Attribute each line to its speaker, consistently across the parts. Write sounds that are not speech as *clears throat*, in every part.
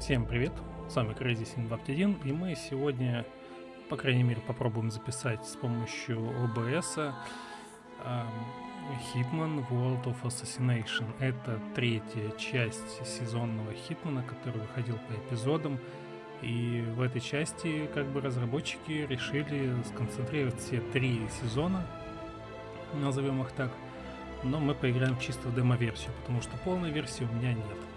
Speaker 1: Всем привет, с вами Crazy 721 и мы сегодня, по крайней мере, попробуем записать с помощью OBS Hitman World of Assassination. Это третья часть сезонного Хитмана, который выходил по эпизодам. И в этой части как бы разработчики решили сконцентрировать все три сезона, назовем их так, но мы поиграем чисто в демо-версию, потому что полной версии у меня нет.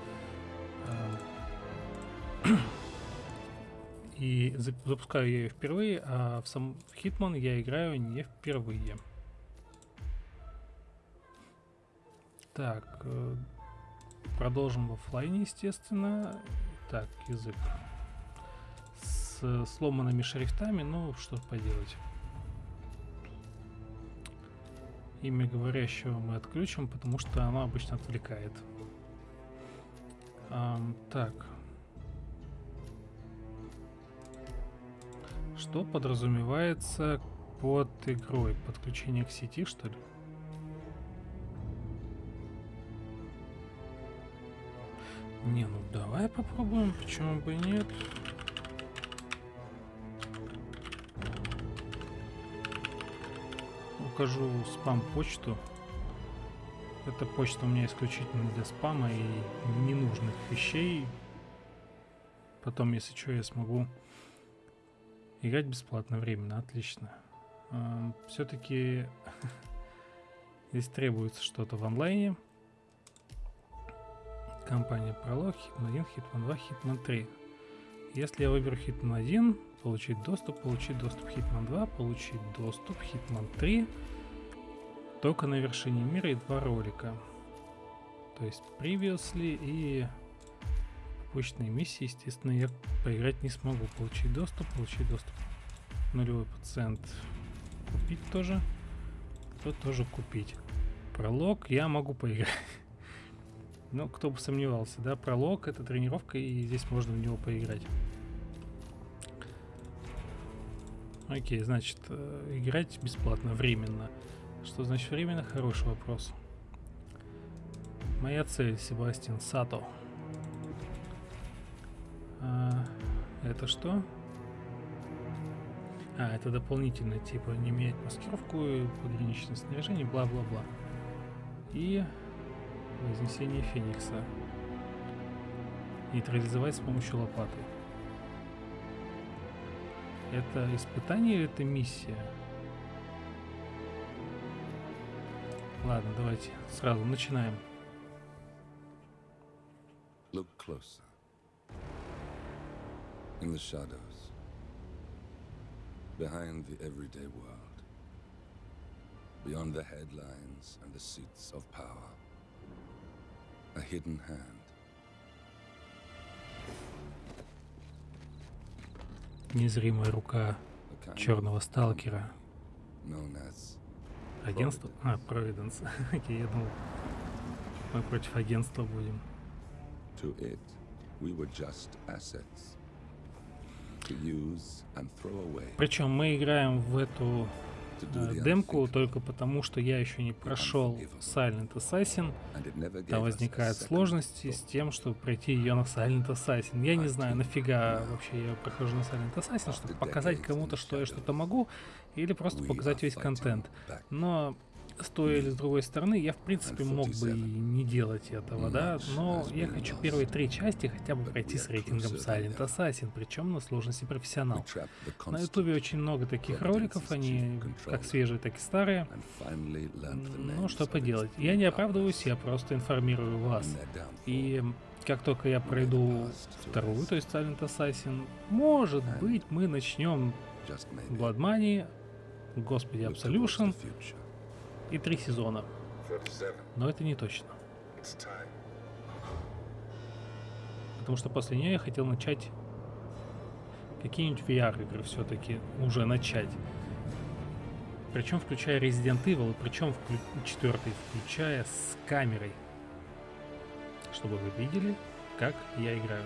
Speaker 1: *clears throat* И запускаю я ее впервые, а в сам Hitman я играю не впервые. Так, э, продолжим в офлайне, естественно. Так, язык. С сломанными шрифтами, ну, что поделать. Имя говорящего мы отключим, потому что оно обычно отвлекает. Um, так. Что подразумевается под игрой? Подключение к сети, что ли? Не, ну давай попробуем, почему бы нет. Укажу спам-почту. Эта почта у меня исключительно для спама и ненужных вещей. Потом, если что, я смогу Играть бесплатно, временно, отлично. Все-таки *laughs* здесь требуется что-то в онлайне. Компания Prolog, Hitman 1, Hitman 2, Hitman 3. Если я выберу Hitman 1, получить доступ, получить доступ Hitman 2, получить доступ Hitman 3, только на вершине мира и два ролика. То есть Previously и почтные миссии, естественно, я поиграть не смогу. Получить доступ, получить доступ. Нулевой пациент. Купить тоже. То тоже купить. Пролог я могу поиграть. *laughs* Ну, кто бы сомневался, да? Пролог это тренировка, и здесь можно в него поиграть. Окей, значит, э, играть бесплатно, временно. Что значит временно? Хороший вопрос. Моя цель, Себастьян Сато. А, это что? А, это дополнительно, типа, не менять маскировку, пограничное снаряжение, бла-бла-бла. И вознесение Феникса. Нейтрализовать с помощью лопаты. Это испытание или это миссия? Ладно, давайте сразу начинаем. Look closer. in the shadows, behind the everyday world, beyond the headlines and the seats of power, a hidden hand. Незримая рука черного сталкера. Агентство? А, Провиденс. *laughs* Окей, я думал, мы против агентства будем. To it, we were just assets. Причем мы играем в эту э, демку только потому, что я еще не прошел Silent Assassin. Там возникают сложности с тем, чтобы пройти ее на Silent Assassin. Я не знаю, нафига вообще я прохожу на Silent Assassin, чтобы показать кому-то, что я что-то могу, или просто показать весь контент. Но с той или с другой стороны, я в принципе мог бы и не делать этого, да, но я хочу первые три части хотя бы пройти с рейтингом Silent Assassin, причем на сложности профессионал. На ютубе очень много таких роликов, они как свежие, так и старые. Ну, что поделать. Я не оправдываюсь, я просто информирую вас. И как только я пройду вторую, то есть Silent Assassin, может быть, мы начнем Blood Money, Господи, Absolution, и три сезона. Но это не точно. Потому что после нее я хотел начать какие-нибудь VR-игры все-таки уже начать. Причем включая Resident Evil, причем вклю... четвертый, включая с камерой. Чтобы вы видели, как я играю.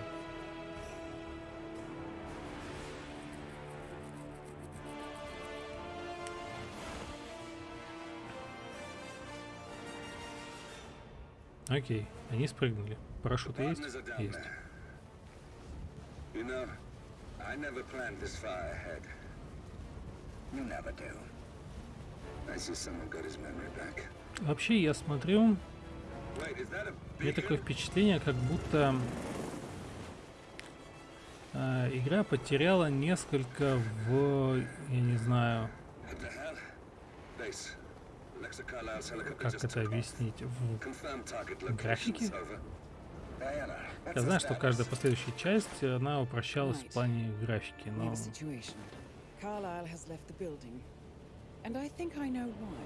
Speaker 1: Окей, они спрыгнули. Парашюты есть? Есть.
Speaker 2: You know, I never planned this far ahead. You never do. I see someone got his memory back.
Speaker 1: Вообще, я смотрю, меня такое впечатление, как будто э, игра потеряла несколько в, я не знаю, как это объяснить, в Графике? Я знаю, что каждая последующая часть, она упрощалась в плане графики, но
Speaker 3: and I think I know why.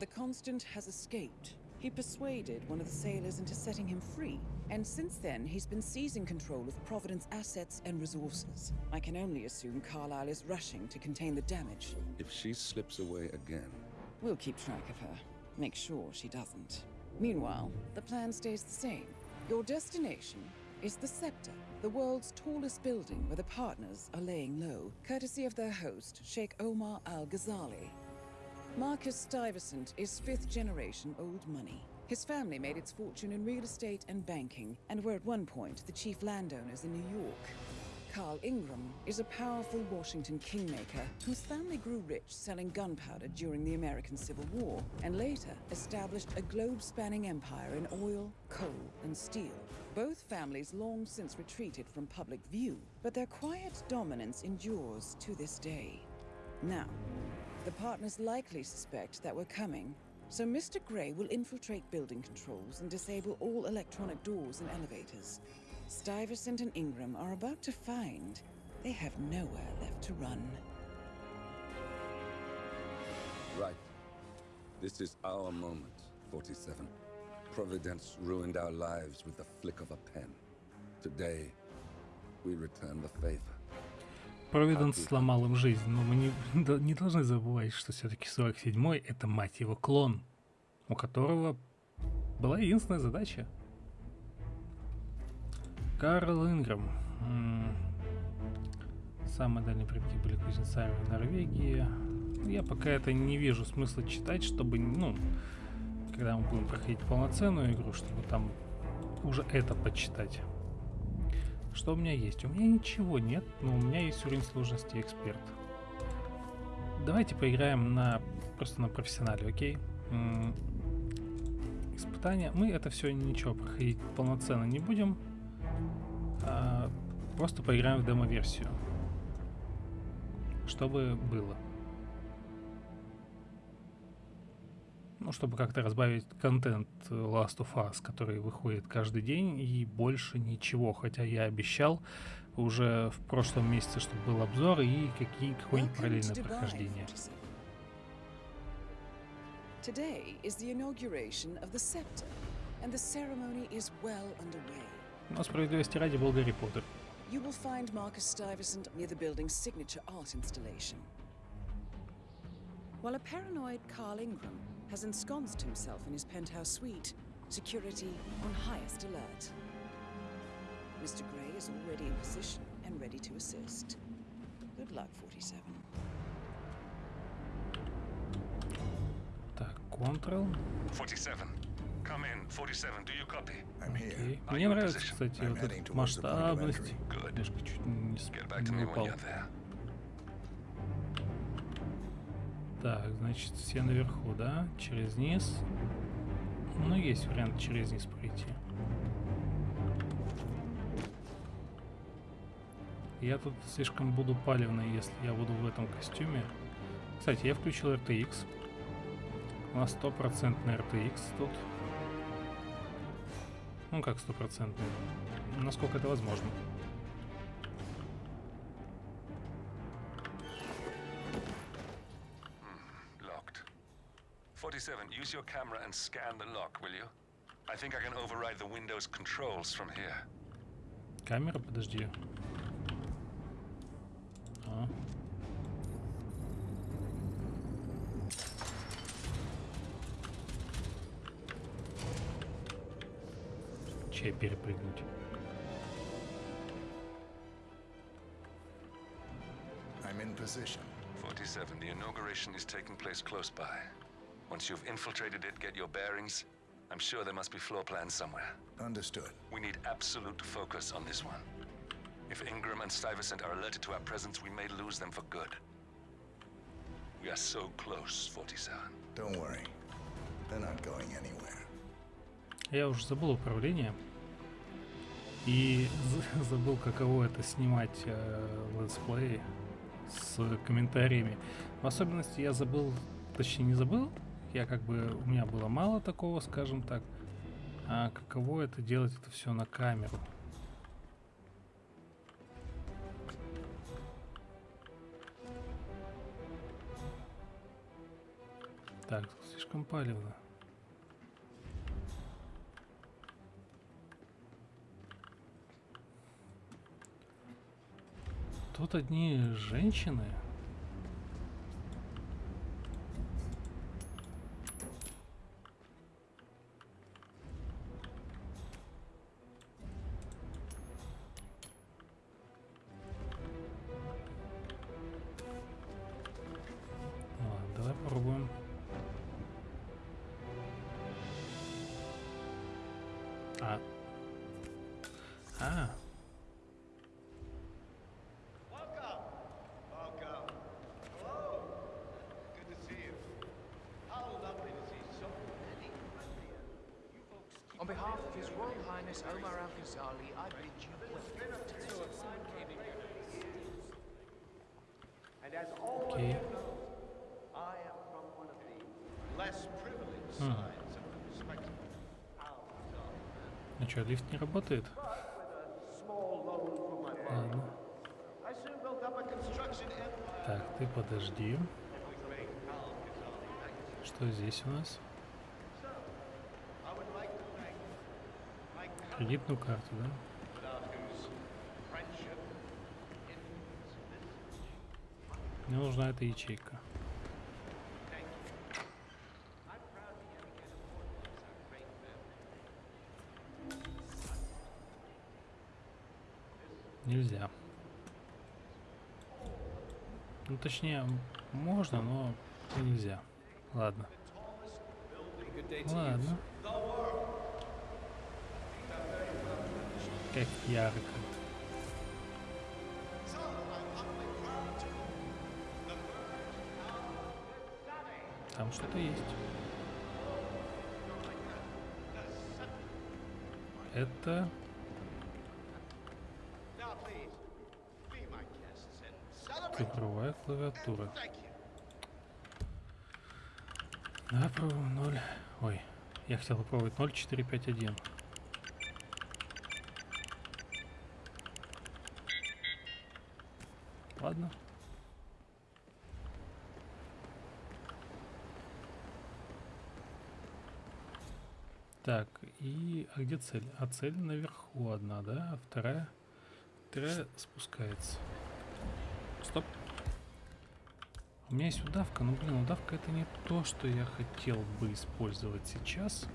Speaker 3: The Constant has escaped. He persuaded one of the sailors into setting him free, and since then he's been seizing control of Providence assets and resources. I can only assume Carlisle is rushing to contain the damage.
Speaker 2: If she slips away again,
Speaker 3: We'll keep track of her. Make sure she doesn't. Meanwhile, the plan stays the same. Your destination is the Scepter, the world's tallest building where the partners are laying low, courtesy of their host, Sheikh Omar Al Ghazali. Marcus Stuyvesant is fifth generation old money. His family made its fortune in real estate and banking, and were at one point the chief landowners in New York. Carl Ingram is a powerful Washington kingmaker whose family grew rich selling gunpowder during the American Civil War and later established a globe spanning empire in oil, coal, and steel. Both families long since retreated from public view, but their quiet dominance endures to this day. Now, the partners likely suspect that we're coming, so Mr. Gray will infiltrate building controls and disable all electronic doors and elevators. Stuyvesant and Ingram are about to find they have nowhere left to run.
Speaker 2: right. This is our moment, 47. Providence ruined our lives with the flick of a pen. Today, we return the favor.
Speaker 1: Провиденс сломал им жизнь, но мы не, да- *laughs* не должны забывать, что все-таки 47-й это, мать его, клон, у которого была единственная задача. Карл Инграм. Самые дальние предки были кузнецами в Норвегии. Я пока это не вижу смысла читать, чтобы, ну, когда мы будем проходить полноценную игру, чтобы там уже это почитать. Что у меня есть? У меня ничего нет, но у меня есть уровень сложности эксперт. Давайте поиграем на просто на профессионале, окей? М, Испытания. Мы это все ничего проходить полноценно не будем. Просто поиграем в демо-версию. Чтобы было. Ну, чтобы как-то разбавить контент Last of Us, который выходит каждый день, и больше ничего. Хотя я обещал уже в прошлом месяце, чтобы был обзор и какие, какое-нибудь
Speaker 3: Welcome to
Speaker 1: параллельное
Speaker 3: Dubai,
Speaker 1: прохождение.
Speaker 3: 47. Today is the inauguration of the scepter, and the ceremony is well underway.
Speaker 1: Но справедливости ради был Гарри Поттер.
Speaker 3: You will find Marcus Stuyvesant near the building's signature art installation. While a paranoid Carl Ingram has ensconced himself in his penthouse suite, security on highest alert. Mr. Gray is already in position and ready to assist. Good luck, 47.
Speaker 1: Так, Ctrl.
Speaker 4: 47. Come in. 47, do you copy?
Speaker 5: I'm here.
Speaker 1: Окей.
Speaker 4: Are
Speaker 1: Мне нравится, кстати, вот эта масштабность. Немножко чуть не, не упал. Так, значит, все наверху, да? Через низ. Ну, есть вариант через низ пройти. Я тут слишком буду палевный, если я буду в этом костюме. Кстати, я включил RTX. У нас стопроцентный RTX тут. Ну, как стопроцентный? Насколько это возможно.
Speaker 4: Locked. 47, use your camera and scan the lock, will you? I think I can override the Windows controls from here.
Speaker 1: Камера, подожди. А. Че перепрыгнуть?
Speaker 5: I'm in position.
Speaker 4: 47, the inauguration is taking place close by. Once you've infiltrated it, get your bearings. I'm sure there must be floor plans somewhere.
Speaker 5: Understood.
Speaker 4: We need absolute focus on this one. If Ingram and Stuyvesant are alerted to our presence, we may lose them for good. We are so close, 47.
Speaker 5: Don't worry. They're not going anywhere.
Speaker 1: Я уже забыл управление. И за- *laughs* забыл, каково это снимать э, с комментариями. В особенности я забыл, точнее не забыл, я как бы, у меня было мало такого, скажем так. А каково это делать это все на камеру. Так, слишком палевно. Тут одни женщины. Ладно, давай попробуем. А. А,
Speaker 6: Welcome. Welcome. Hello. Good to see you. How lovely to see so many friendly. You folks keep
Speaker 7: On behalf of Highness Omar Al Ghazali, I bid you welcome.
Speaker 6: And as all
Speaker 1: окей.
Speaker 6: I am from one of the less privileged sides of the respectable.
Speaker 1: Ну что, лифт не работает? Ладно. Так, ты подожди. Что здесь у нас?
Speaker 6: I would like to thank my cousin,
Speaker 1: Кредитную карту, да? Мне нужна эта ячейка. Нельзя. Ну, точнее, можно, но нельзя. Ладно. Ладно. Как ярко. Там что-то есть. Это цифровая клавиатура. Давай пробуем 0. Ой, я хотел попробовать 0451. Ладно. Так, и... А где цель? А цель наверху одна, да? А вторая? Вторая спускается. Стоп. У меня есть удавка, но, блин, удавка это не то, что я хотел бы использовать сейчас.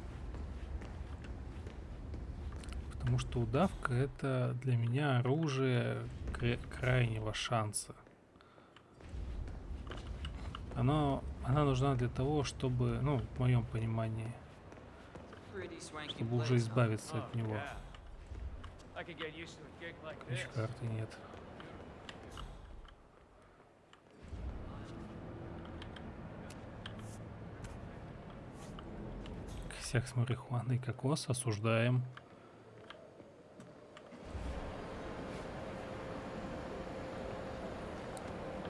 Speaker 1: Потому что удавка это для меня оружие кра- крайнего шанса. Оно, она нужна для того, чтобы, ну, в моем понимании, чтобы уже избавиться от него. Ключ карты нет. Косяк с марихуаной кокос осуждаем.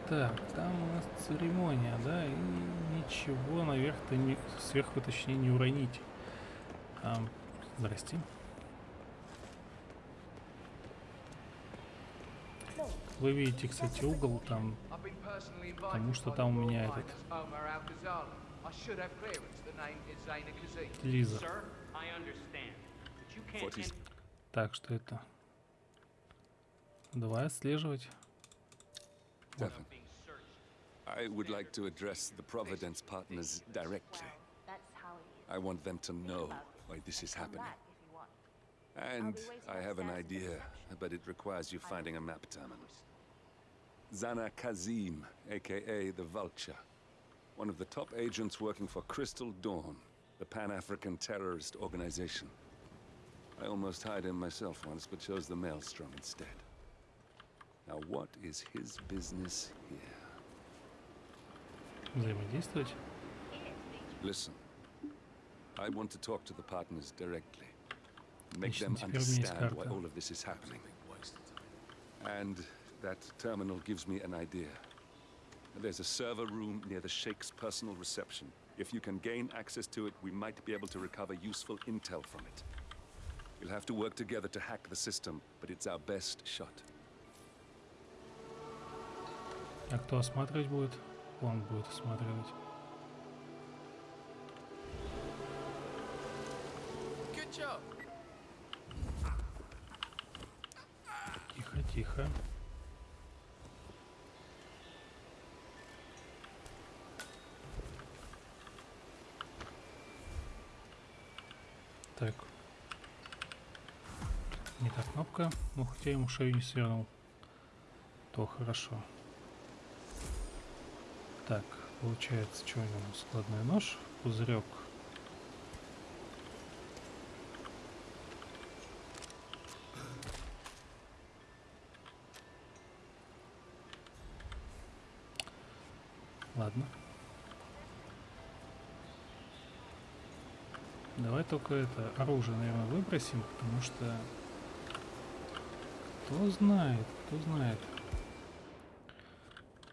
Speaker 1: Так, там у нас церемония, да, и ничего наверх-то не, сверху точнее не уронить. Ам, здрасте. Вы видите, кстати, угол там, Потому что там у меня этот-. Лиза.
Speaker 8: Sir, I understand. But you can't
Speaker 4: 40
Speaker 8: enter
Speaker 1: Так, что это? Давай отслеживать.
Speaker 8: Searched.
Speaker 2: I would like to address the Providence partners directly. I want them to know why this is
Speaker 9: Come
Speaker 2: happening.
Speaker 9: back if you want.
Speaker 2: And
Speaker 9: be waiting
Speaker 2: I have an
Speaker 9: upstairs for
Speaker 2: idea,
Speaker 9: instructions.
Speaker 2: but it requires you finding a map, Taman. Zana Kazim, aka the Vulture. One of the top agents working for Crystal Dawn, the Pan-African terrorist organization. I almost hired him myself once, but chose the Maelstrom instead. Now, what is his business here?
Speaker 1: Взаимодействовать.
Speaker 2: Listen, I want to talk to the partners directly. Make
Speaker 1: Отлично,
Speaker 2: them
Speaker 1: теперь у меня есть
Speaker 2: understand why
Speaker 1: карта.
Speaker 2: all of this is happening. And that terminal gives me an idea. There's a server room near the Sheikh's personal reception. If you can gain access to it, we might be able to recover useful intel from it. We'll have to work together to hack the system, but it's our best shot.
Speaker 1: А кто осматривать будет? Он будет осматривать. Тихо. Так. Не та кнопка. Ну, хотя ему шею не свернул. То хорошо. Так, получается, что у него? Складной нож, пузырек. Ладно. Давай только это оружие, наверное, выбросим, потому что кто знает, кто знает.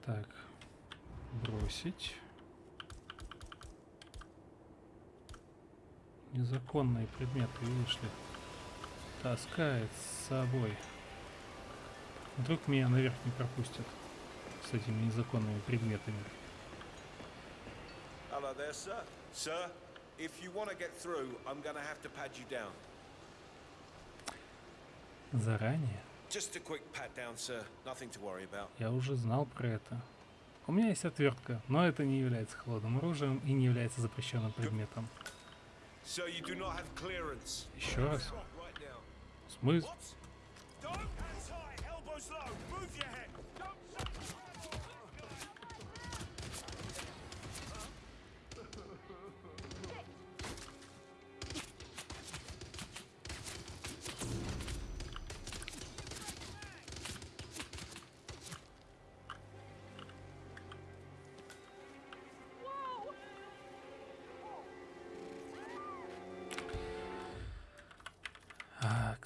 Speaker 1: Так, бросить. Незаконные предметы, видишь ли. Таскает с собой. Вдруг меня наверх не пропустят с этими незаконными предметами.
Speaker 6: Hello there, sir. Sir, if you want to get through, I'm going to have to pad you down.
Speaker 1: Заранее?
Speaker 6: Just a quick pat down, sir. Nothing to worry about.
Speaker 1: Я уже знал про это. У меня есть отвертка, но это не является холодным оружием и не является запрещенным предметом. Еще раз. Смысл?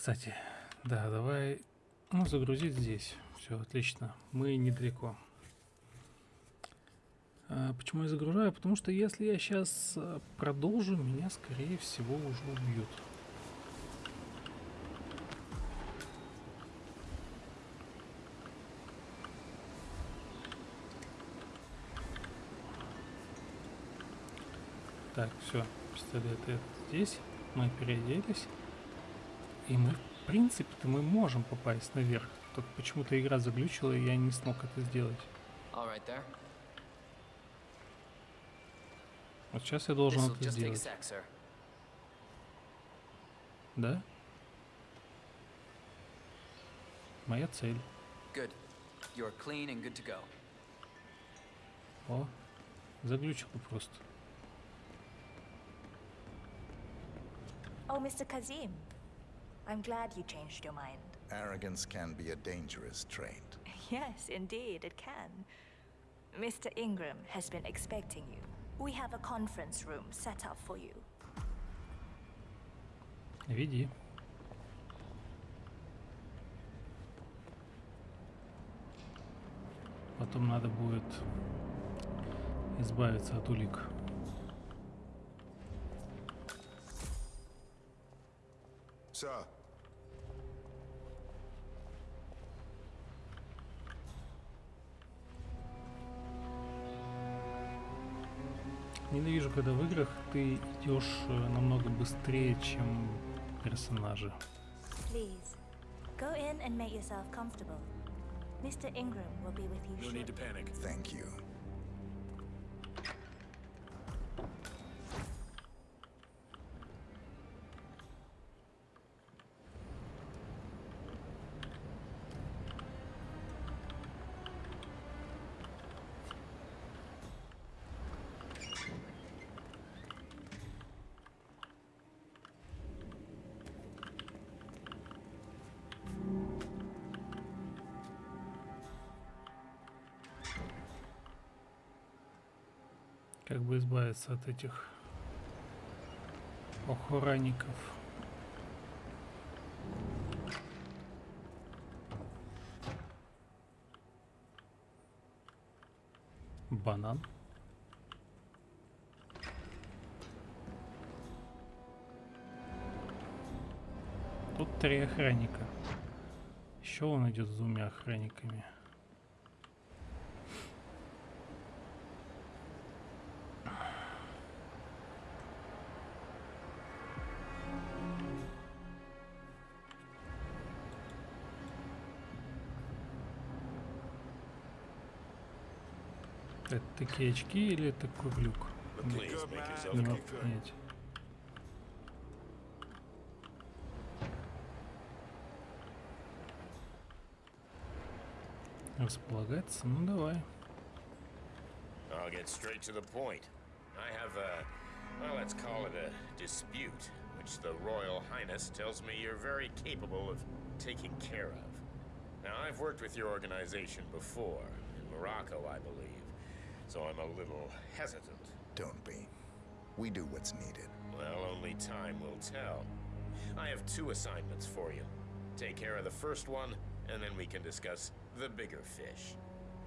Speaker 1: Кстати, да, давай, ну, загрузить здесь. Все, отлично. Мы недалеко. А, почему я загружаю? Потому что если я сейчас продолжу, меня, скорее всего, уже убьют. Так, все, пистолет этот здесь. Мы переоделись. И мы, в принципе-то, мы можем попасть наверх. Только почему-то игра заглючила, и я не смог это сделать. Вот сейчас я должен это сделать.
Speaker 7: sec.
Speaker 1: Да? Моя цель.
Speaker 7: Good. You're clean and good to go.
Speaker 1: О, заглючило просто.
Speaker 9: Oh, Mr. Kazim. I'm glad you changed your mind.
Speaker 5: Arrogance can be a dangerous trait. *laughs*
Speaker 9: Yes, indeed, it can. Mr. Ingram has been expecting you. We have a conference room set up for you.
Speaker 1: Веди. Потом надо будет избавиться от улик.
Speaker 5: Sir,
Speaker 1: Ненавижу, когда в играх ты идешь э, намного быстрее, чем персонажи.
Speaker 9: Please, go in and make yourself comfortable. Mr. Ingram will be with you
Speaker 6: No
Speaker 9: shortly.
Speaker 6: need to panic.
Speaker 5: thank you.
Speaker 1: Избавиться от этих охранников. Банан. Тут три охранника. Еще он идет с двумя охранниками. Это такие очки или это круглюк? Не могу понять. Располагаться? Ну давай.
Speaker 10: I'll get straight to the point. I have a, well, let's call it a dispute, which the Royal Highness tells me you're very capable of taking care of. Now, I've worked with your organization before, in Morocco, I believe, so I'm a little hesitant.
Speaker 5: Don't be. We do what's needed.
Speaker 10: Well, only time will tell. I have two assignments for you. Take care of the first one, and then we can discuss the bigger fish.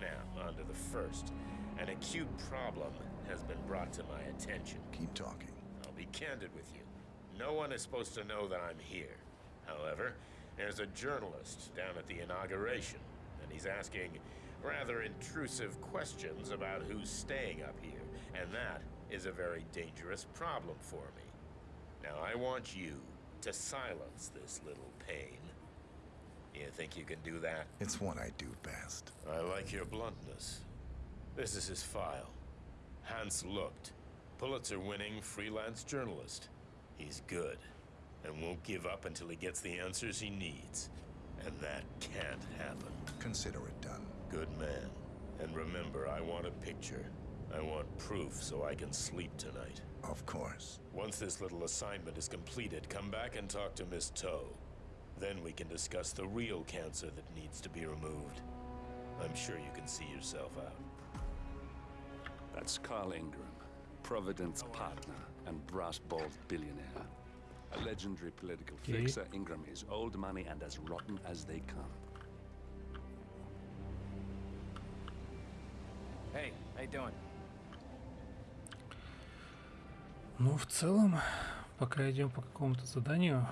Speaker 10: Now, on to the first. An acute problem has been brought to my attention.
Speaker 5: Keep talking.
Speaker 10: I'll be candid with you. No one is supposed to know that I'm here. However, there's a journalist down at the inauguration, and he's asking rather intrusive questions about who's staying up here, and that is a very dangerous problem for me. Now, I want you to silence this little pain. You think you can do that?
Speaker 5: It's what I do best.
Speaker 10: I like your bluntness. This is his file. Hans Looked, Pulitzer-winning freelance journalist. He's good, and won't give up until he gets the answers he needs. And that can't happen.
Speaker 5: Consider it done.
Speaker 10: Good man. And remember, I want a picture. I want proof so I can sleep tonight.
Speaker 5: Of course.
Speaker 10: Once this little assignment is completed, come back and talk to Miss Toe. Then we can discuss the real cancer that needs to be removed. I'm sure you can see yourself out.
Speaker 2: That's Carl Ingram, Providence partner and brass-balled billionaire. A legendary political
Speaker 1: Okay.
Speaker 2: fixer, Ingram is old money and as rotten as they come.
Speaker 1: Ну, в целом, пока идем по какому-то заданию.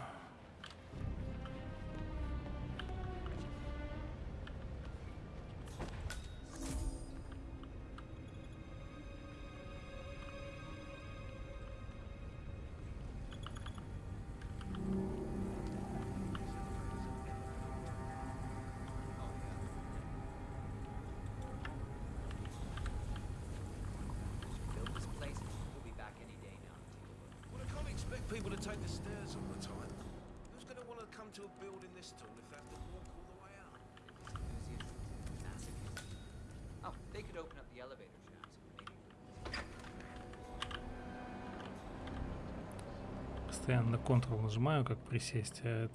Speaker 1: Ctrl нажимаю, как присесть, а это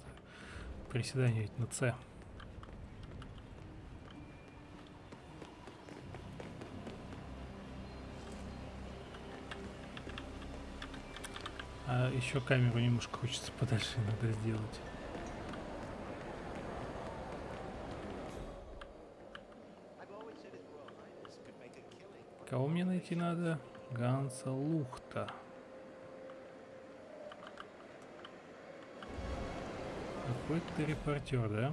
Speaker 1: приседание ведь на C. А еще камеру немножко хочется подальше иногда сделать. Кого мне найти надо? Ганса Лухта. Какой-то репортер, да?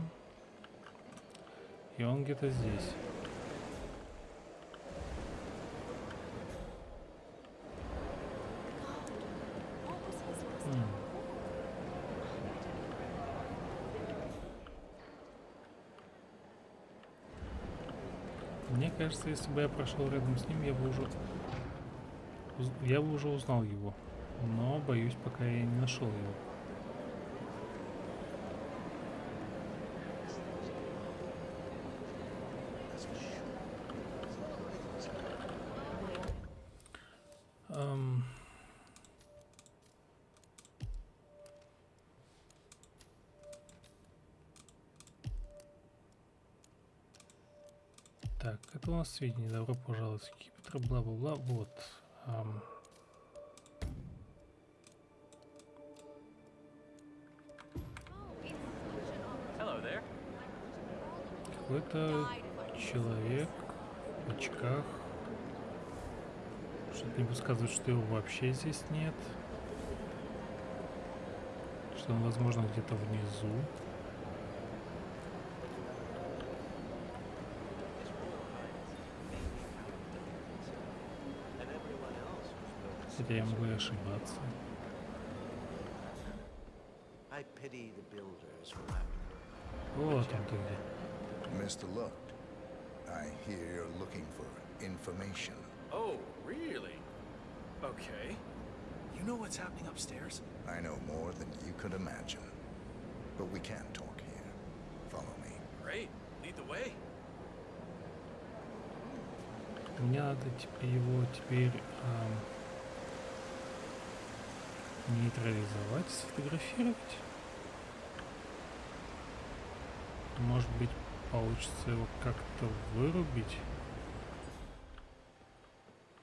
Speaker 1: И он где-то здесь. Мне кажется, если бы я прошел рядом с ним, я бы уже я бы уже узнал его. Но боюсь, пока я не нашел его. Нас сведения. Добро пожаловать в Кипетр, бла-бла-бла. Вот.
Speaker 7: There.
Speaker 1: Какой-то человек в очках. Что-то мне подсказывает, что его вообще здесь нет. Что он, возможно, где-то внизу. Хотя я могу и ошибаться. Вот он ты где.
Speaker 5: Mr. Luck, I hear you're looking for information.
Speaker 11: Oh, really? Okay. You know what's happening upstairs?
Speaker 5: I know more than you could imagine. But we can't talk here. Follow me.
Speaker 11: Great. Lead the way.
Speaker 1: Мне надо типа его теперь ам, нейтрализовать, сфотографировать. Может быть, получится его как-то вырубить.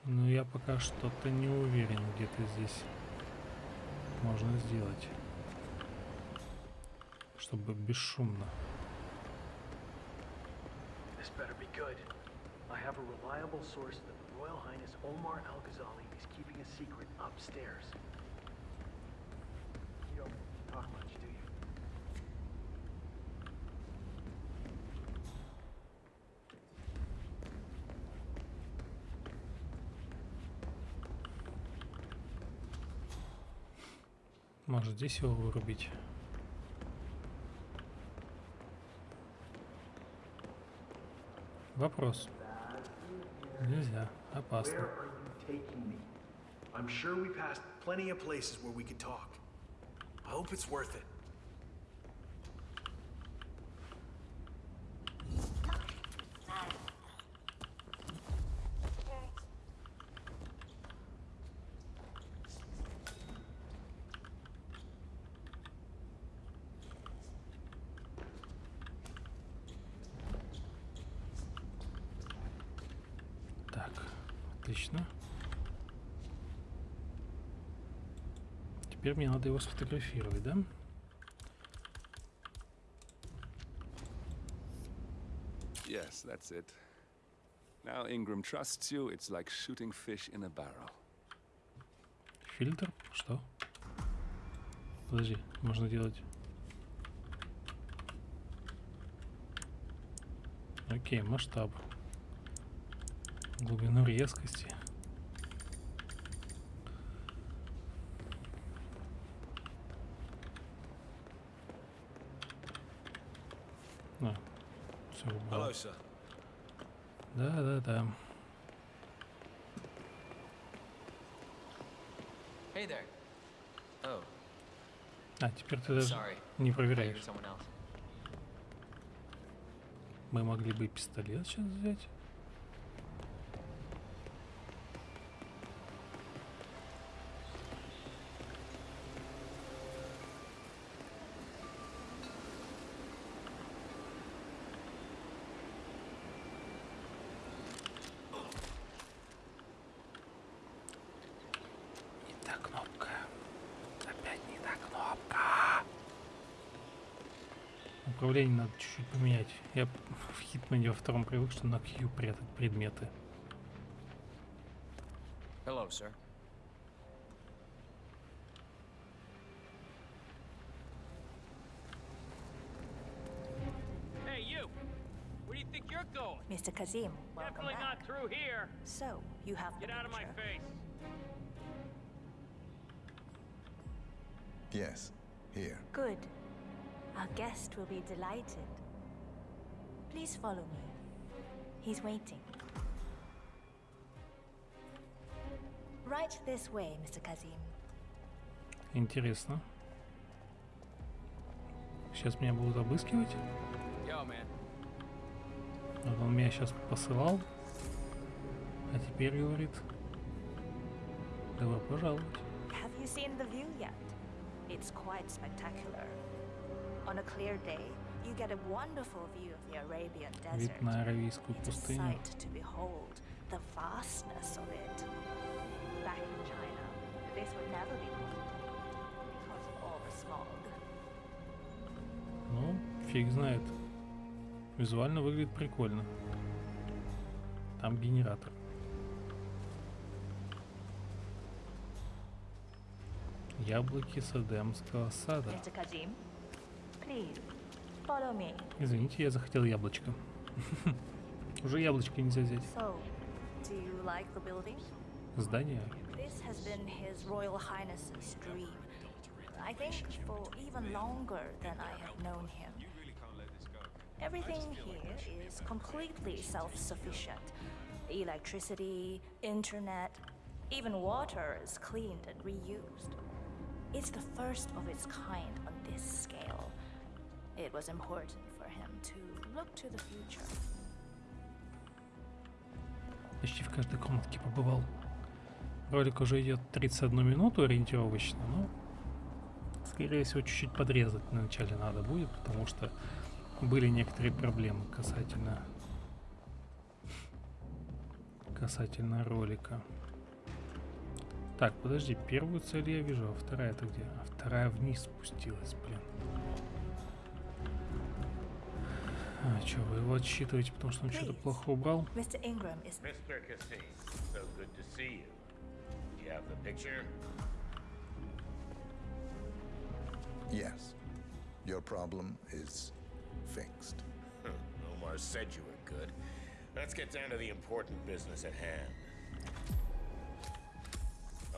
Speaker 1: Но я пока что-то не уверен, где-то здесь можно сделать. Чтобы бесшумно.
Speaker 12: Royal Highness Omar Al-Ghazali is keeping a secret upstairs. You don't talk much, do you?
Speaker 1: Может здесь его вырубить. Вопрос. Нельзя. Опасно.
Speaker 12: I'm sure we passed plenty of places where we could talk. Hope it's worth it.
Speaker 1: Теперь мне надо его сфотографировать, да?
Speaker 2: Yes, that's it. Now Ingram trusts you, it's like shooting fish in a barrel.
Speaker 1: Фильтр? Что? Подожди, можно делать... Окей, масштаб. Глубину резкости. А, все. Да, да, да.
Speaker 7: Hey there. Oh,
Speaker 1: А, теперь ты даже не проверяешь. Мы могли бы и пистолет сейчас взять. Не та кнопка. Опять не та кнопка. Управление надо чуть-чуть поменять. Я в Хитмане во втором привык, что на Q прятать предметы.
Speaker 7: Hello, sir.
Speaker 8: Hey, you! Where do you think you're going?
Speaker 9: Mr. Kazim, welcome
Speaker 8: Definitely
Speaker 9: back.
Speaker 8: not through here.
Speaker 9: So, you have the
Speaker 8: Get out of my face.
Speaker 5: Yes, here.
Speaker 9: Good. Our guest will be delighted. Please follow me. He's waiting. Right this way, Mr. Kazim.
Speaker 1: Интересно. Сейчас меня будут обыскивать.
Speaker 7: Yo, man.
Speaker 1: Вот он меня сейчас посылал. А теперь говорит. Добро пожаловать.
Speaker 9: Have you seen the view yet? It's quite spectacular. On a clear day,
Speaker 1: Вид на Аравийскую пустыню. Ну, фиг знает. Визуально выглядит прикольно. Там генератор. Яблоки Садемского сада.
Speaker 9: Please follow me.
Speaker 1: Извините, я захотел яблочко. *laughs* Уже яблочко нельзя взять.
Speaker 9: So, do you like the building?
Speaker 1: Здание.
Speaker 9: This has been His Royal Highness's dream. I think for even longer than I have known him. Everything here is completely self-sufficient. Electricity, internet, even water is cleaned and reused. It's the first of its kind on this scale. It was important for him to look to the future.
Speaker 1: Почти в каждой комнатке побывал. Ролик уже идет 31 минуту ориентировочно, но скорее всего чуть-чуть подрезать в начале надо будет, потому что были некоторые проблемы касательно касательно ролика. Так, подожди, первую цель я вижу, а вторая это где? А вторая вниз спустилась, блин. А, что, вы его отсчитываете, потому что он что-то плохо убрал?
Speaker 9: Mr. Ingram is
Speaker 10: Mr. Cassim, so good to see you. Do you have the picture?
Speaker 5: Yes. Your problem is fixed.
Speaker 10: Huh, Omar said you were good. Let's get down to the important business at hand.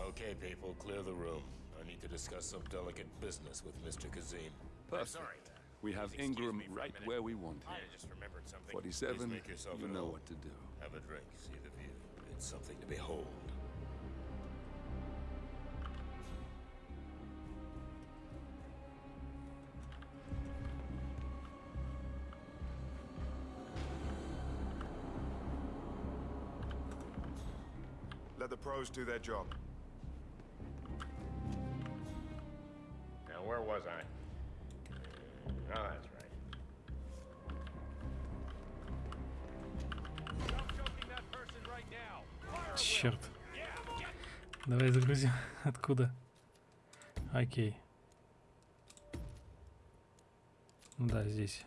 Speaker 10: Okay, people, clear the room. I need to discuss some delicate business with Mr. Kazim. I'm
Speaker 2: Perfect.
Speaker 10: sorry.
Speaker 2: We have
Speaker 10: Please
Speaker 2: Ingram
Speaker 10: me for a
Speaker 2: right where we want
Speaker 10: I
Speaker 2: him.
Speaker 10: just remembered something.
Speaker 2: 47,
Speaker 10: Please make yourself
Speaker 2: you know
Speaker 10: home.
Speaker 2: what to do.
Speaker 10: Have a drink, see the view. It's something to behold.
Speaker 13: Let the pros do their job.
Speaker 1: Давай загрузим. Откуда? Окей. Ну Да, здесь.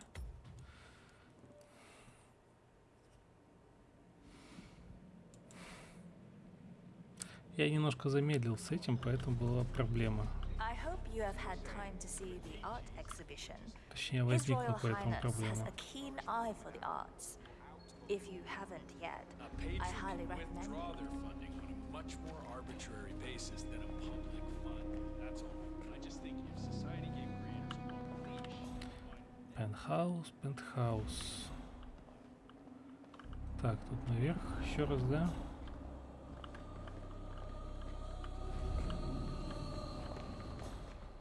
Speaker 1: Я немножко замедлил с этим, поэтому была проблема. Точнее, возникла поэтому проблема.
Speaker 9: If you haven't yet, I highly recommend
Speaker 11: withdraw
Speaker 9: it.
Speaker 11: their funding on a much more arbitrary basis than a public fund. That's all. I just think if society gave creators a leash,
Speaker 1: Пентхаус, пентхаус. Так, тут наверх еще раз, да?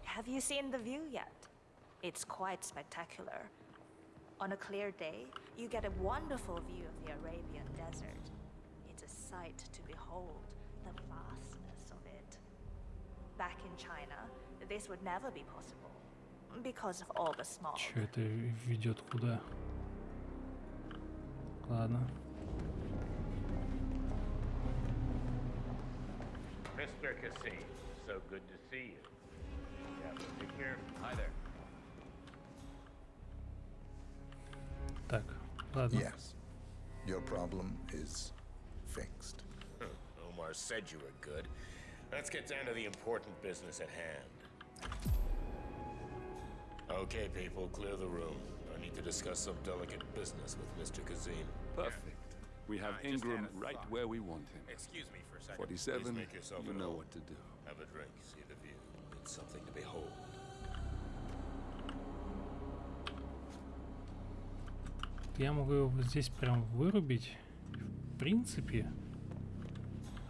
Speaker 9: Have you seen the view yet? It's quite spectacular. On a clear day, you get a wonderful view of the Arabian desert. It's a sight to behold, Back in China, this would never be possible because of all the smog.
Speaker 1: Че это ведет куда? Ладно.
Speaker 10: Mr. Cassim, so good to see you. You have the picture?
Speaker 11: Hi there.
Speaker 1: Так, ладно.
Speaker 5: Yes. Your problem is fixed.
Speaker 10: Huh, *laughs* Omar said you were good. Let's get down to the important business at hand. Okay, people, clear the room. I need to discuss some delicate business with Mr. Kazim.
Speaker 2: Perfect. We have
Speaker 10: I just
Speaker 2: Ingram
Speaker 10: had a
Speaker 2: right
Speaker 10: thought.
Speaker 2: where we want him.
Speaker 10: Excuse me for a second.
Speaker 2: 47,
Speaker 10: Please make yourself
Speaker 2: you
Speaker 10: at
Speaker 2: know
Speaker 10: home.
Speaker 2: what to do.
Speaker 10: Have a drink, see the view. It's something to behold.
Speaker 1: Я могу его вот здесь прям вырубить. В принципе.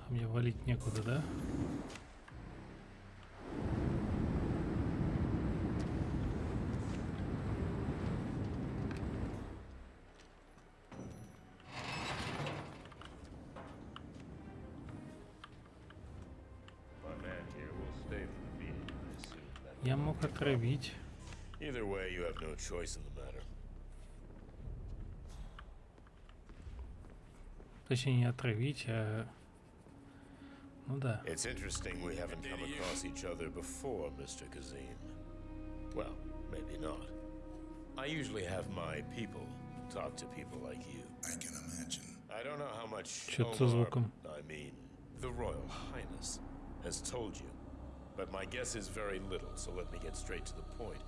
Speaker 1: А мне валить некуда, да? Отравить.
Speaker 10: Either way, you have no choice in the matter.
Speaker 1: Точнее, не отравить, а Ну да.
Speaker 10: It's interesting we haven't come across each other before, Mr. Kazim. Well, maybe not. I usually have my people talk to people like you.
Speaker 5: I can imagine.
Speaker 10: I don't know how much Omar,
Speaker 1: звуком.
Speaker 10: I mean, the Royal Highness, has told you. But my guess is very little, so let me get straight to the point.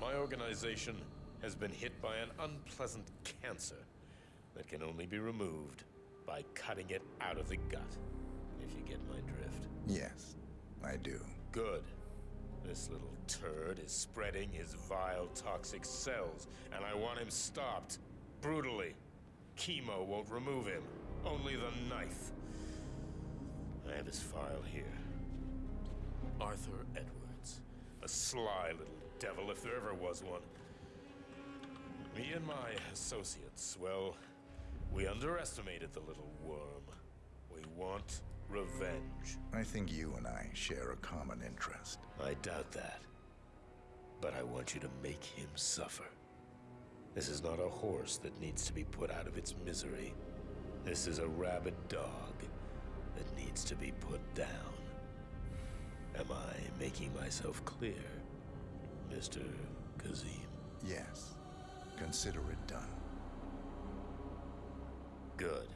Speaker 10: My organization has been hit by an unpleasant cancer that can only be removed by cutting it out of the gut, if you get my drift.
Speaker 5: Yes, I do.
Speaker 10: Good. This little turd is spreading his vile toxic cells, and I want him stopped. Brutally. Chemo won't remove him. Only the knife. I have his file here. Arthur Edwards. A sly little devil, if there ever was one. Me and my associates, well, we underestimated the little worm. We want revenge.
Speaker 5: I think you and I share a common interest.
Speaker 10: I doubt that. But I want you to make him suffer. This is not a horse that needs to be put out of its misery. This is a rabid dog that needs to be put down. Am I making myself clear, Mr. Kazim?
Speaker 5: Yes. Consider it done.
Speaker 10: Good.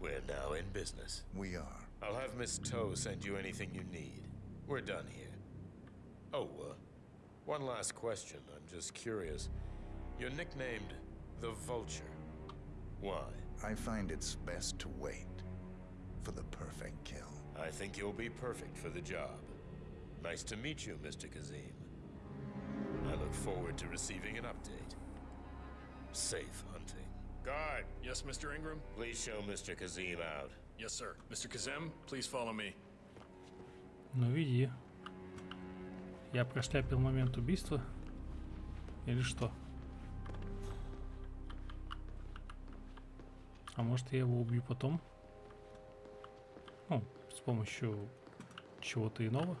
Speaker 10: We're now in business.
Speaker 5: We are.
Speaker 10: I'll have Miss Toe send you anything you need. We're done here. Oh, uh, one last question. I'm just curious. You're nicknamed the Vulture. Why?
Speaker 5: I find it's best to wait for the perfect kill.
Speaker 10: I think you'll be perfect for the job. Nice to meet you, Mr. Kazim. I look forward to receiving an update. Safe hunting. Guard!
Speaker 11: Yes, Mr. Ingram?
Speaker 10: Please show Mr. Kazim out.
Speaker 11: Yes, sir. Mr. Kazem, please follow me.
Speaker 1: Ну веди. Я прошляпил момент убийства? Или что? А может я его убью потом? Ну, с Помощью чего-то иного?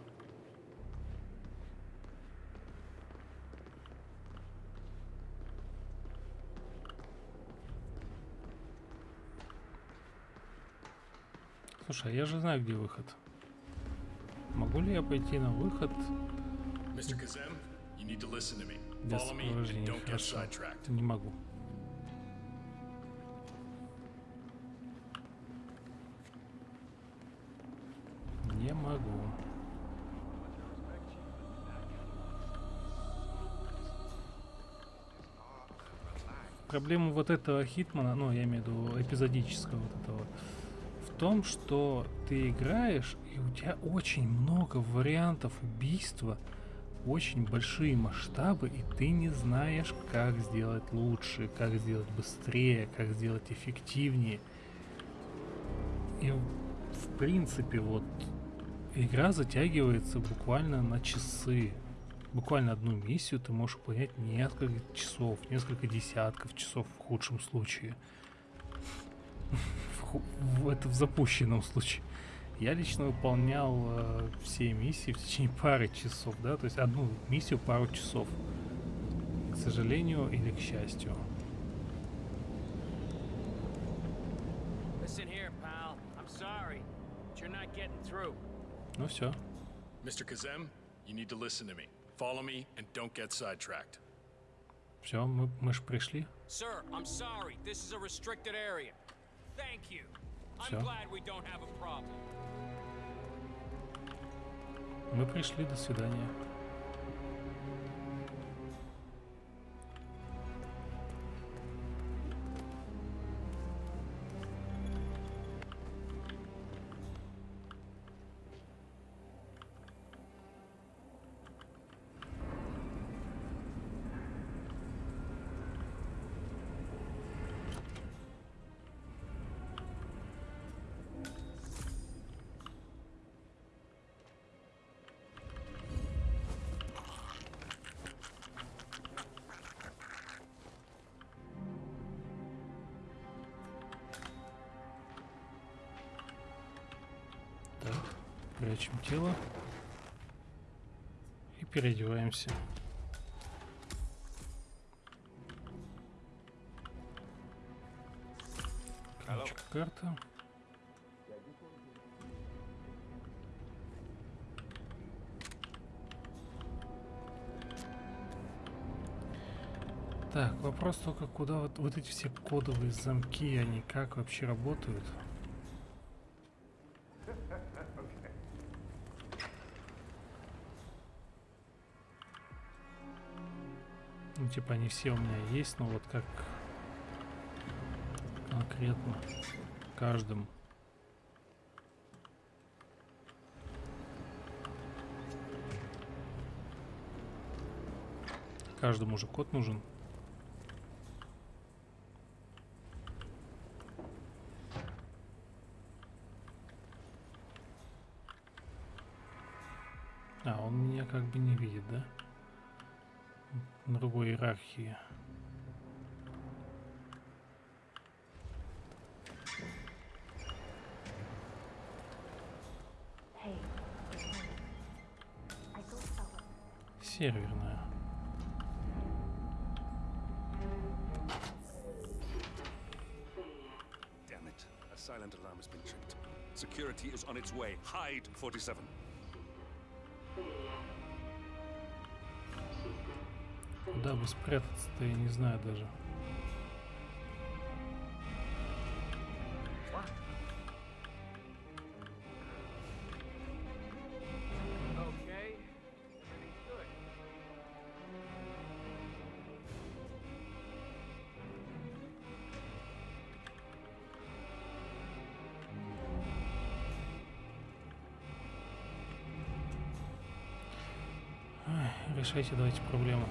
Speaker 1: Слушай, а я же знаю, где выход. Могу ли я пойти на выход
Speaker 11: Mr. Kazem, you need to listen to me.
Speaker 1: без
Speaker 11: Follow me and
Speaker 1: сопровождения?
Speaker 11: don't get
Speaker 1: Хорошо.
Speaker 11: sidetracked.
Speaker 1: Не могу. Могу. Проблема вот этого Хитмана, ну, я имею в виду эпизодического вот этого, в том, что ты играешь, и у тебя очень много вариантов убийства, очень большие масштабы, и ты не знаешь, как сделать лучше, как сделать быстрее, как сделать эффективнее. И в принципе вот игра затягивается буквально на часы. Буквально одну миссию ты можешь выполнять несколько часов, несколько десятков часов в худшем случае. Это в запущенном случае. Я лично выполнял э, все миссии в течение пары часов, да, то есть одну миссию пару часов. К сожалению или к счастью.
Speaker 8: Here, pal. I'm sorry, but you're not getting through.
Speaker 1: Ну все.
Speaker 11: Mr. Kazem, you need to listen to me. Follow me and don't get sidetracked.
Speaker 1: Все, мы, мы ж пришли.
Speaker 8: Sir, I'm sorry. This is a restricted area. Thank you. I'm
Speaker 1: Всё.
Speaker 8: glad we don't have a problem.
Speaker 1: Мы пришли, до свидания. Прячем тело. И переодеваемся. Корочка, карта. Так, вопрос только, куда вот, вот эти все кодовые замки, они как вообще работают? Ну, типа, они все у меня есть, но вот как конкретно каждым. Каждому же код нужен. А, он меня как бы не видит, да? другой иерархии. Серверная.
Speaker 2: Damn it. A silent alarm has been tripped. Security is on its way. Hide, 47.
Speaker 1: Спрятаться-то, я не знаю даже. Решайте давайте проблему.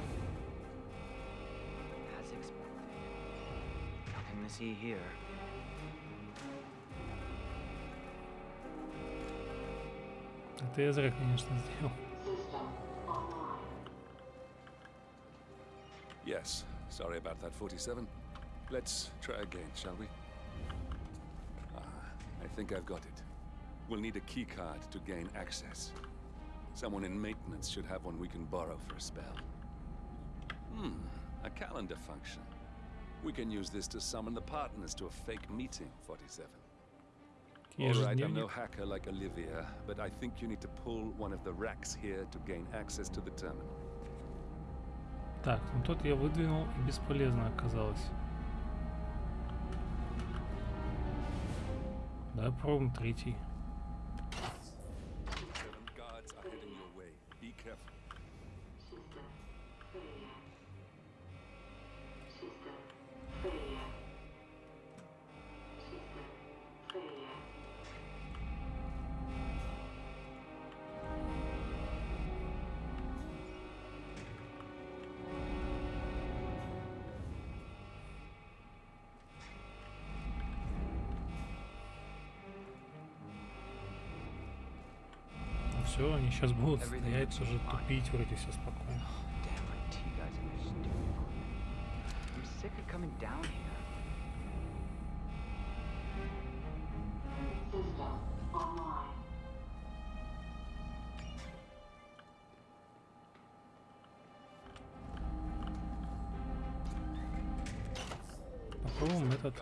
Speaker 14: see here.
Speaker 1: Это я зря, конечно, сделал.
Speaker 2: Yes, sorry about that, 47. Let's try again, shall we? Ah, I think I've got it. We'll need a key card to gain access. Someone in maintenance should have one we can borrow for a spell. Hmm, a calendar function. We can use this to summon the partners to a fake meeting, 47. All right, I'm no
Speaker 1: Ежедневник.
Speaker 2: hacker like Olivia, but I think you need to pull one of the racks here to gain access to the terminal.
Speaker 1: Так, ну тот я выдвинул и бесполезно оказалось. Да, пробуем третий. Сейчас будут стоять уже тупить, вроде все спокойно. Попробуем этот.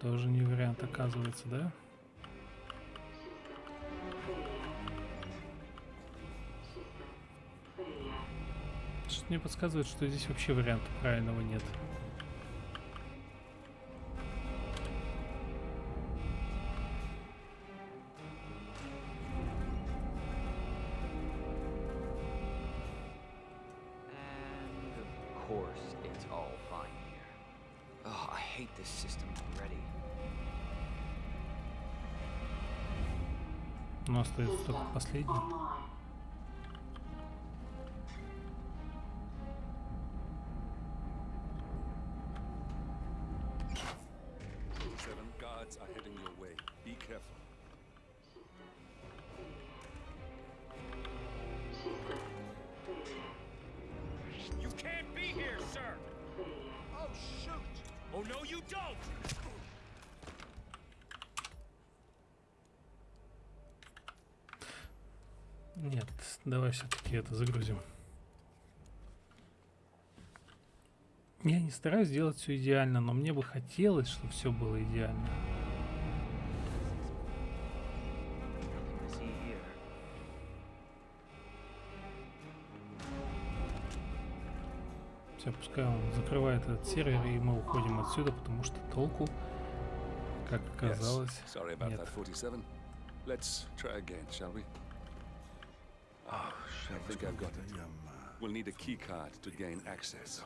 Speaker 1: Тоже не вариант оказывается, да? Мне подсказывает, что здесь вообще варианта правильного нет.
Speaker 14: And of course, it's
Speaker 1: это загрузим. Я не стараюсь сделать все идеально, но мне бы хотелось, чтобы все было идеально. Все, пускай он закрывает этот сервер, и мы уходим отсюда, потому что толку, как оказалось, нет.
Speaker 2: I think I've got it. We'll need a key card to gain access.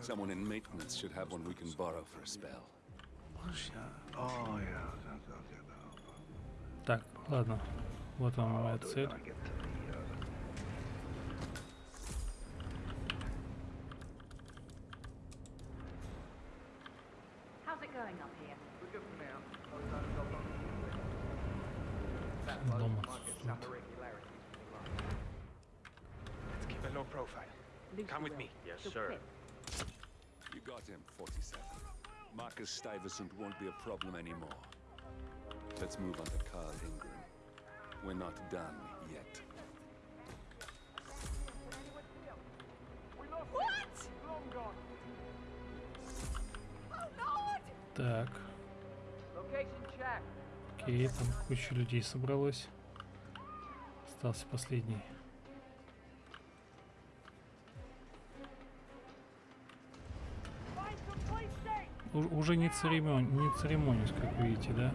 Speaker 2: Someone in maintenance should have one we can borrow for a spell.
Speaker 4: Oh, yeah.
Speaker 1: Так, ладно. Вот она моя
Speaker 2: 47. Marcus Stuyvesant won't be a problem anymore. Let's move on to Carl Ingram. We're not done yet.
Speaker 15: What? Oh Lord!
Speaker 1: Так,
Speaker 16: Location check.
Speaker 1: окей, там куча людей собралось. Остался последний. Уже не, церемон, не церемонюсь, как видите, да?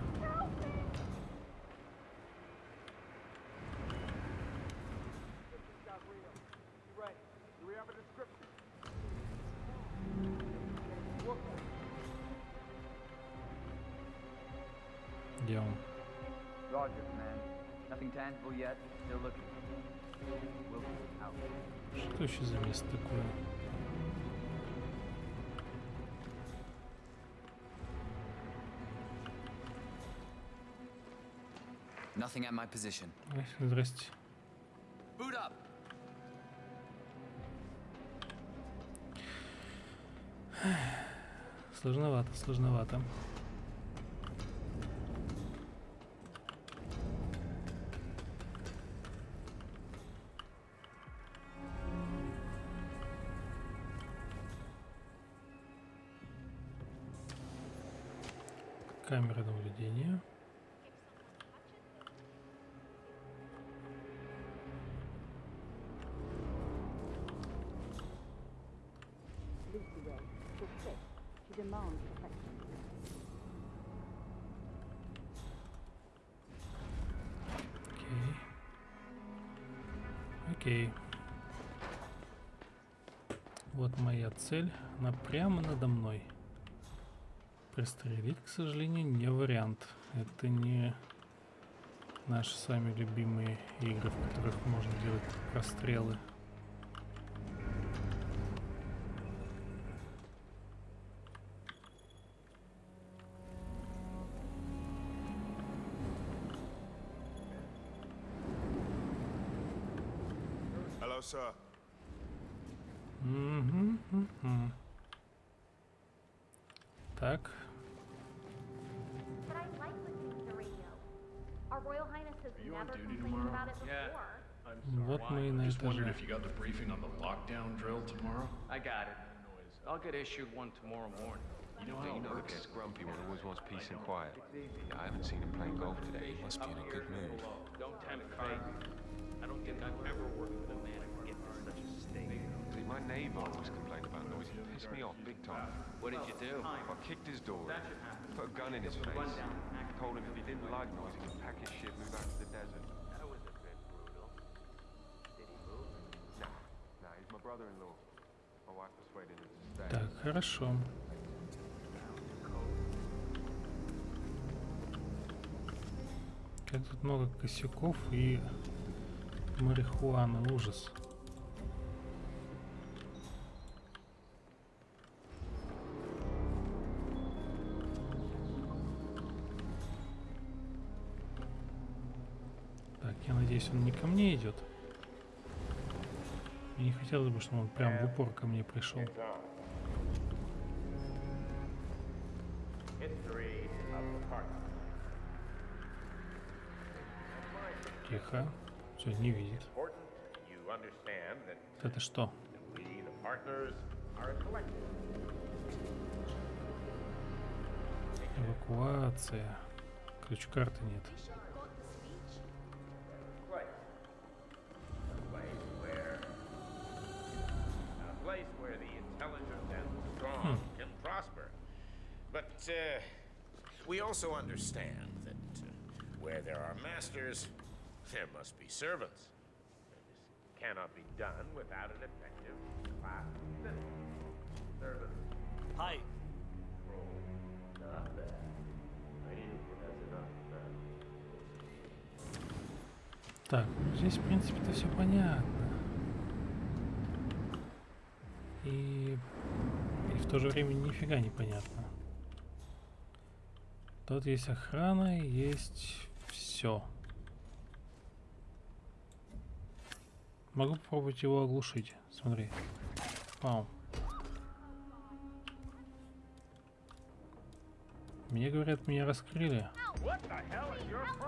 Speaker 7: Nothing at my position.
Speaker 1: Здрасте.
Speaker 7: Boot up!
Speaker 1: Сложновато, сложновато. Камера наблюдения. Окей. Вот моя цель. Она прямо надо мной. Пристрелить, к сожалению, не вариант. Это не наши с вами любимые игры, в которых можно делать прострелы.
Speaker 11: Got the briefing on the lockdown drill tomorrow.
Speaker 8: I got it. I'll get issued one tomorrow morning.
Speaker 11: You know
Speaker 17: Hey,
Speaker 11: how
Speaker 17: you
Speaker 11: it
Speaker 17: know the
Speaker 11: works.
Speaker 17: guy's grumpy one always wants peace and quiet. Yeah, I haven't seen him playing golf today. He must be in a good mood.
Speaker 8: Don't tempt fate. I don't think I've ever worked with a man who get to such a state.
Speaker 17: See, my neighbour always complained about noise. It pissed me off big time.
Speaker 8: What did you do?
Speaker 17: I kicked his door in, put a gun in his face, told him if he didn't like noise, he could pack his shit, and move out to the desert.
Speaker 1: Так, хорошо. Как тут много косяков и марихуаны, ужас. Так, я надеюсь, он не ко мне идет. Мне не хотелось бы, чтобы он прям в упор ко мне пришел. Тихо. Все, не видит. Это что? Эвакуация. Ключ-карты нет.
Speaker 10: we also understand that uh, where there are masters, there must be servants. This cannot be done without an effective class system. Servants.
Speaker 12: Hi.
Speaker 10: Not bad. I need that's enough.
Speaker 1: Так, здесь, в принципе-то все понятно. И, и в то же время нифига не понятно. Тут есть охрана, есть все. Могу попробовать его оглушить. Смотри. Пау. Мне говорят, меня раскрыли.
Speaker 8: What the hell is your pro-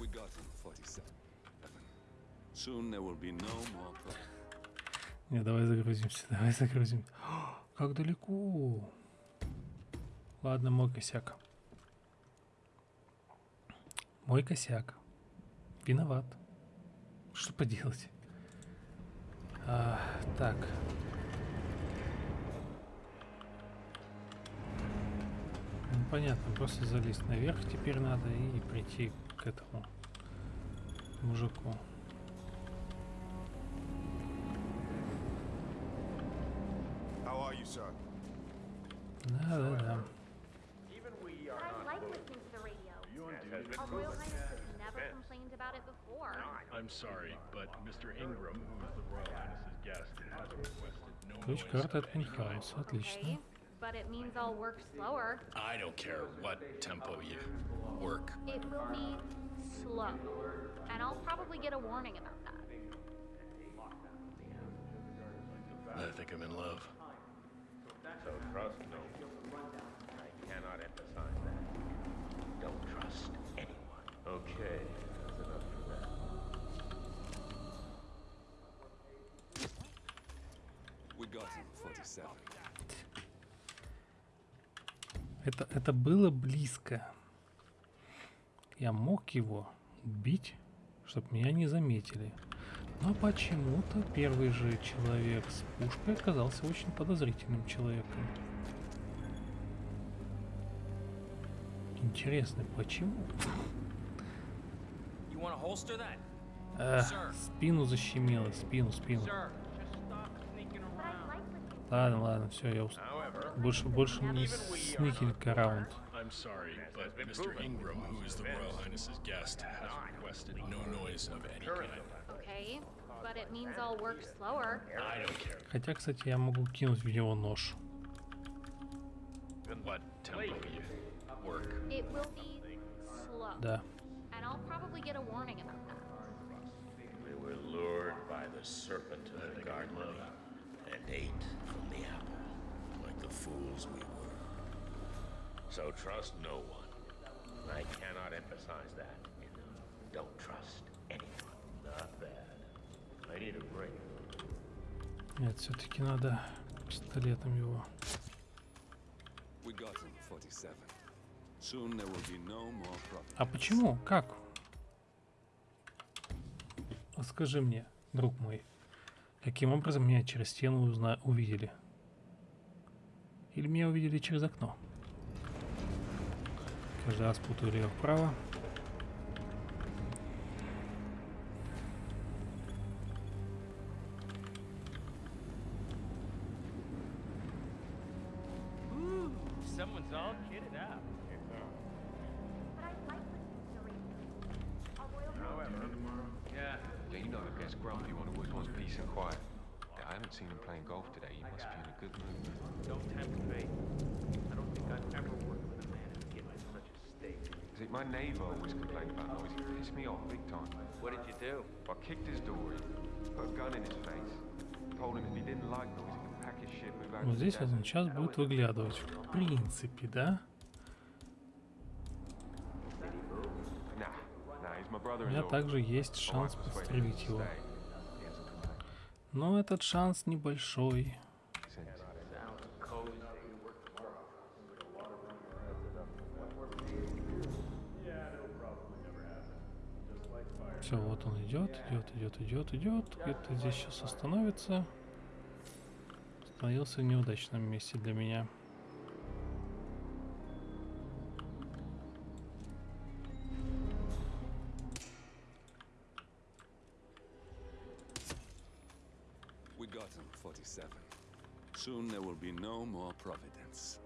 Speaker 4: We got him, 47. Evan. Soon there will be no more problems.
Speaker 1: Не, давай загрузимся, *laughs* давай загрузим. *gasps* Как далеко. Ладно, мой косяк. Мой косяк. Виноват. Что поделать? А, так. Ну, понятно, просто залезть наверх теперь надо и прийти к этому мужику. Да, да, да.
Speaker 18: I like listening to the radio. Our Royal Highness has never complained about it before.
Speaker 11: I'm sorry, but Mr. Ingram, who is the Royal Highness's guest, has requested no
Speaker 1: Ключ
Speaker 11: noise
Speaker 1: карты
Speaker 11: of
Speaker 1: от
Speaker 11: any
Speaker 1: Мюнхгауза. Отлично.
Speaker 18: Okay, but it means I'll work slower.
Speaker 11: I don't care what tempo you work.
Speaker 18: It will be slow. And I'll probably get a warning about that.
Speaker 11: I think I'm in love.
Speaker 10: So trust no Trust anyone. Okay, that's enough for that.
Speaker 4: We got him, 47.
Speaker 1: Это, это было близко. Я мог его убить, чтобы меня не заметили. Но почему-то первый же человек с пушкой оказался очень подозрительным человеком. Интересно, почему? А,
Speaker 19: Sir.
Speaker 1: спину защемило, спину, спину. Ладно, ладно, все, я устал. Больше, больше не сникинг раунд.
Speaker 11: I'm sorry, but Mr. Ingram, who is the Royal Highness's guest, has requested no noise of any kind.
Speaker 18: Okay, but it means I'll work slower.
Speaker 11: I don't care
Speaker 1: Хотя, кстати, я могу кинуть в него нож.
Speaker 11: what tempo you work.
Speaker 18: It will be slow.
Speaker 1: Да.
Speaker 18: And I'll probably get a warning about that.
Speaker 10: We were lured by the serpent of the garden and ate from the apple, like the fools we were. So trust no one. I cannot emphasize that enough. Don't trust anyone. Not bad. I need a break.
Speaker 1: Нет, все-таки надо пистолетом его.
Speaker 4: We got him, 47.
Speaker 1: А почему? Как? Скажи мне, друг мой, каким образом меня через стену узна увидели? Или меня увидели через окно? Каждый раз путаю лево-вправо.
Speaker 17: My neighbour always complained about noise. He pissed me off big time.
Speaker 19: What did you do?
Speaker 17: I kicked his door in, put a gun in his face, told him if he didn't like noise, he could pack his shit, move out
Speaker 1: Вот здесь он сейчас будет выглядывать. В принципе, да? У меня также есть шанс подстрелить его. Но этот шанс небольшой. Все, вот он идет, идет, идет, идет, идет. Где-то здесь сейчас остановится. Остановился в неудачном месте для меня.
Speaker 4: We got him, 47. Soon there will be no more Providence.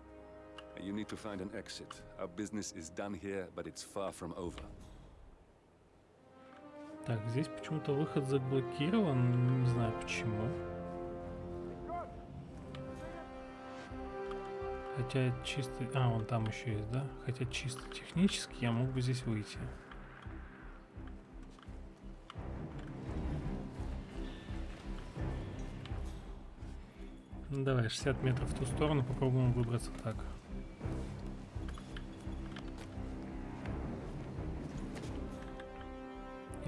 Speaker 4: You need to find an exit. Our business is done here, but it's far from over.
Speaker 1: Так, здесь почему-то выход заблокирован. Не знаю почему. Хотя чисто... А, он там еще есть, да? Хотя чисто технически я мог бы здесь выйти. Ну, давай, 60 метров в ту сторону, попробуем выбраться так.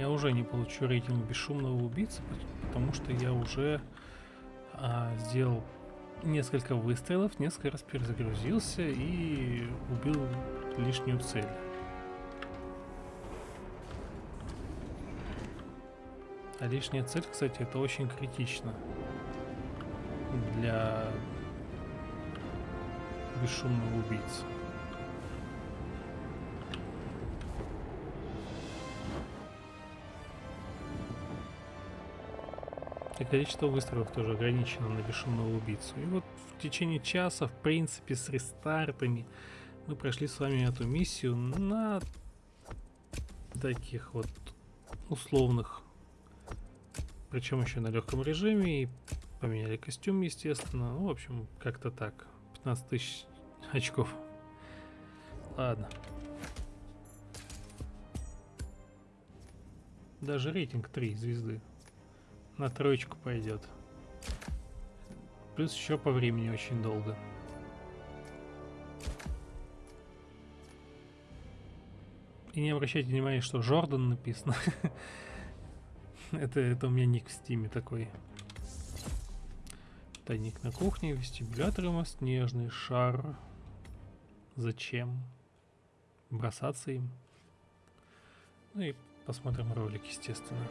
Speaker 1: Я уже не получу рейтинг бесшумного убийцы, потому что я уже а, сделал несколько выстрелов, несколько раз перезагрузился и убил лишнюю цель. А лишняя цель, кстати, это очень критично для бесшумного убийцы. И количество выстрелов тоже ограничено на бесшумного убийцу. И вот в течение часа, в принципе, с рестартами мы прошли с вами эту миссию на таких вот условных, причем еще на легком режиме, и поменяли костюм, естественно. Ну, в общем, как-то так. 15 тысяч очков. Ладно. Даже рейтинг 3 звезды на троечку пойдет. Плюс еще по времени очень долго. И не обращайте внимания, что Жордан написано. *laughs* это, это у меня ник в стиме такой. Тайник на кухне, вестибулятор мост, нежный шар. Зачем? Бросаться им. Ну и посмотрим ролик, естественно.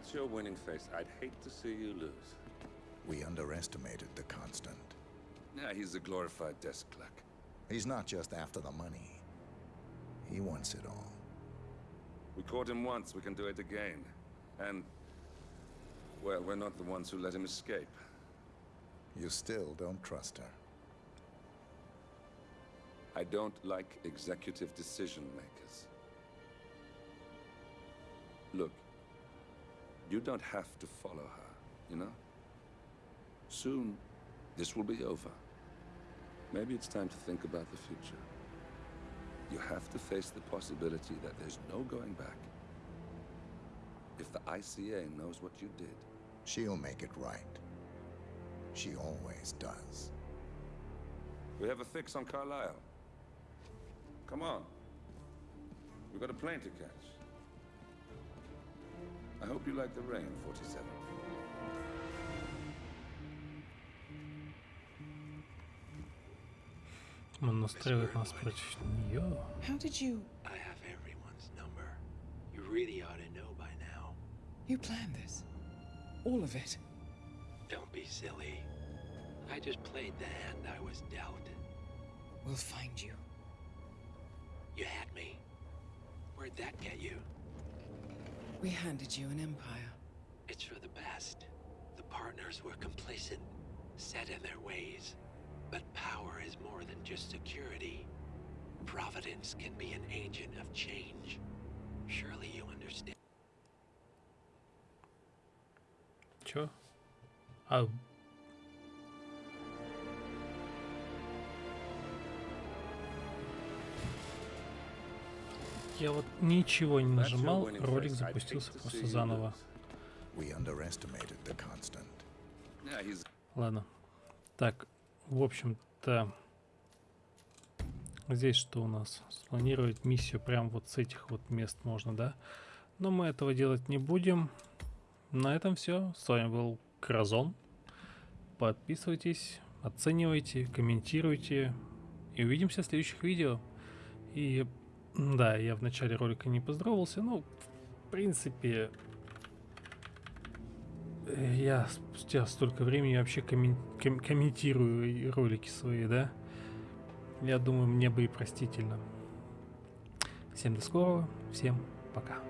Speaker 2: That's your winning face, I'd hate to see you lose.
Speaker 5: We underestimated the Constant.
Speaker 2: Yeah, he's a glorified desk clerk.
Speaker 5: He's not just after the money. He wants it all.
Speaker 2: We caught him once, we can do it again. And... Well, we're not the ones who let him escape.
Speaker 5: You still don't trust her.
Speaker 2: I don't like executive decision makers. You don't have to follow her, you know? Soon, this will be over. Maybe it's time to think about the future. You have to face the possibility that there's no going back. If the ICA knows what you did...
Speaker 5: She'll make it right. She always does.
Speaker 2: We have a fix on Carlisle. Come on. We've got a plane to catch. I hope you like the rain, 47.
Speaker 1: Он настраивает нас против нее.
Speaker 3: How did you...
Speaker 12: I have everyone's number. You really ought to know by now.
Speaker 3: You planned this? All of it?
Speaker 12: Don't be silly. I just played the hand I was dealt.
Speaker 3: We'll find you.
Speaker 12: You had me. Where'd that get you?
Speaker 3: We handed you an empire.
Speaker 12: It's for the best. The partners were complacent, set in their ways. But power is more than just security. Providence can be an agent of change. Surely you understand.
Speaker 1: Sure. Oh, Я вот ничего не нажимал, ролик запустился просто заново. Ладно. Так, в общем-то, здесь что у нас? Спланировать миссию прям вот с этих вот мест можно, да? Но мы этого делать не будем. На этом все. С вами был Кразон. Подписывайтесь, оценивайте, комментируйте. И увидимся в следующих видео. И да, я в начале ролика не поздоровался, но в принципе я спустя столько времени вообще коммен ком комментирую ролики свои, да? Я думаю, мне бы и простительно. Всем до скорого, всем пока.